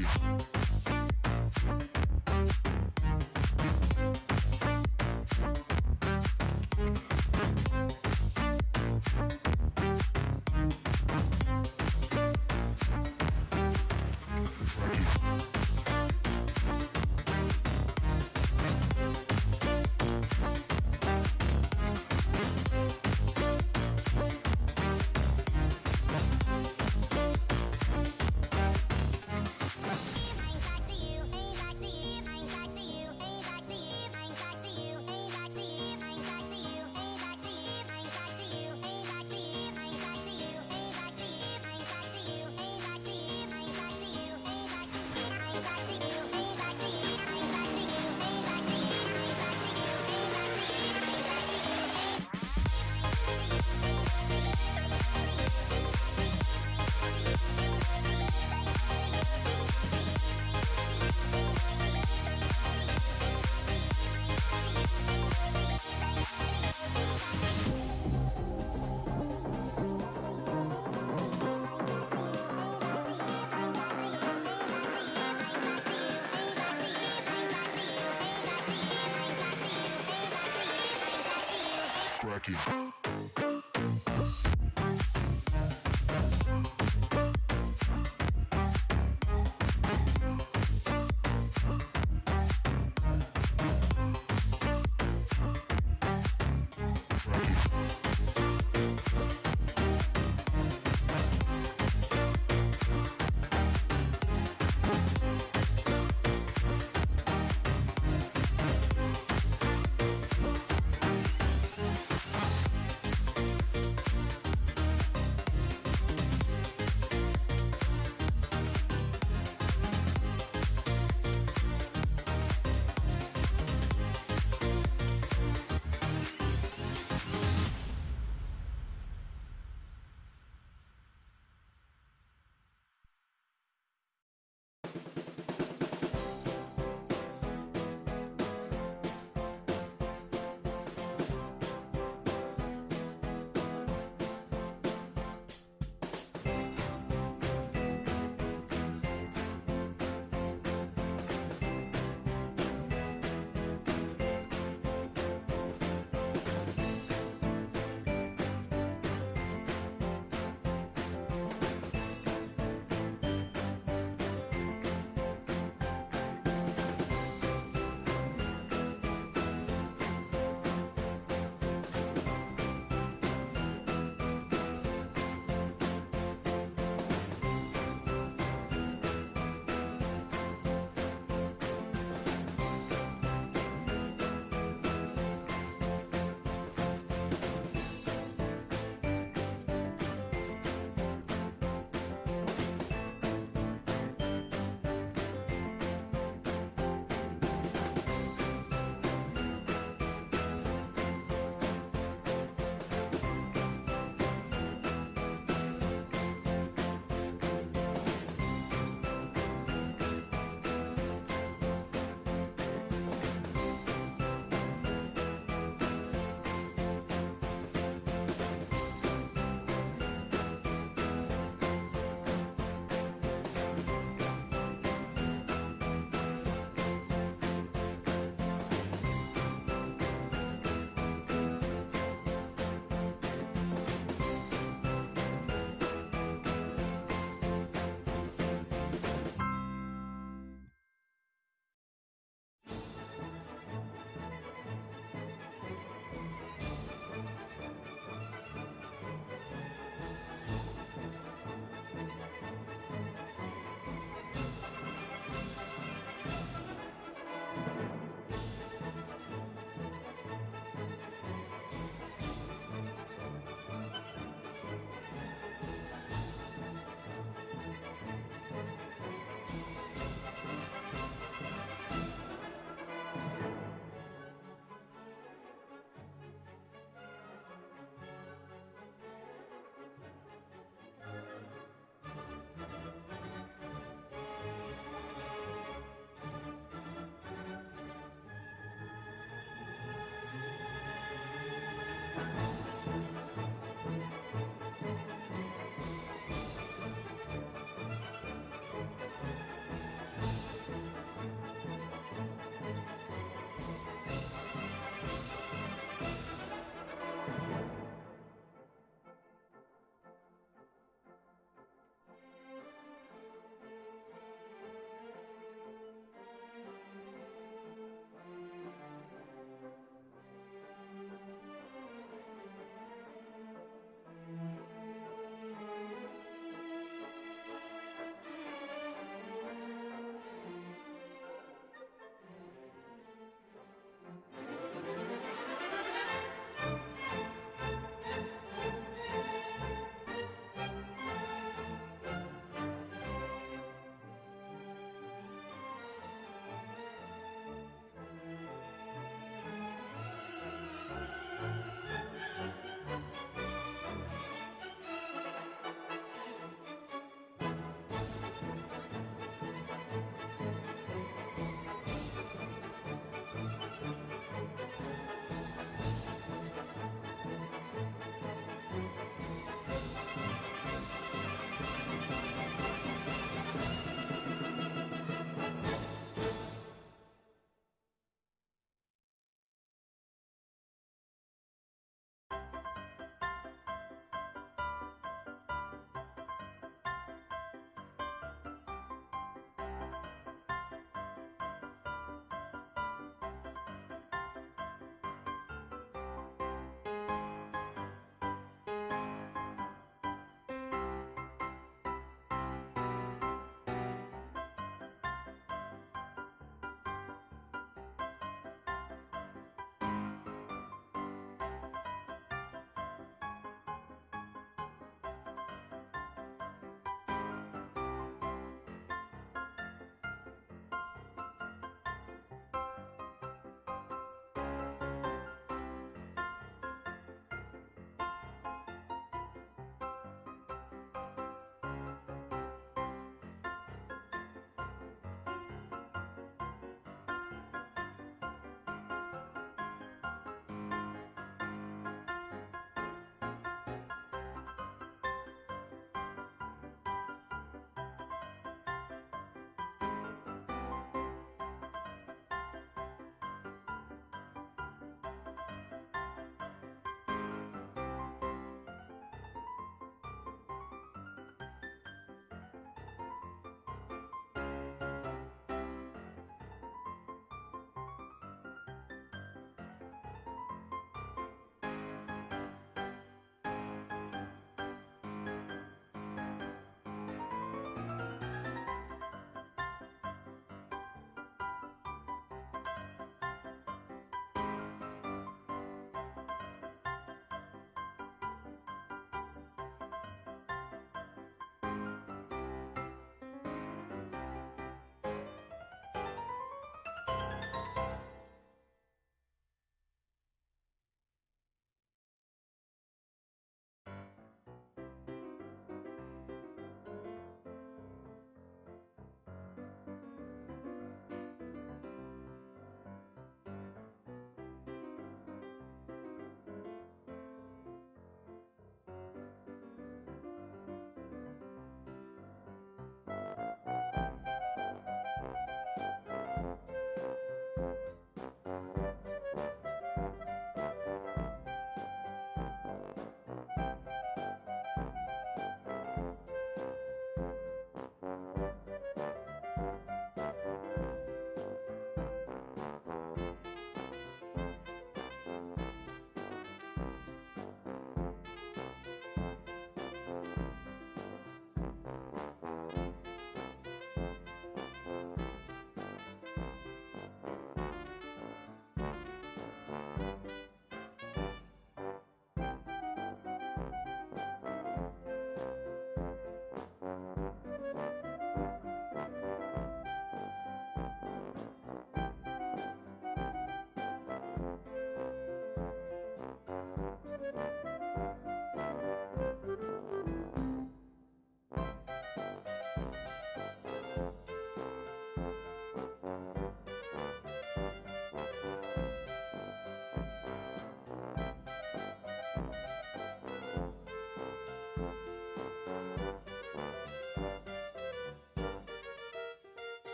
Rock. Funky.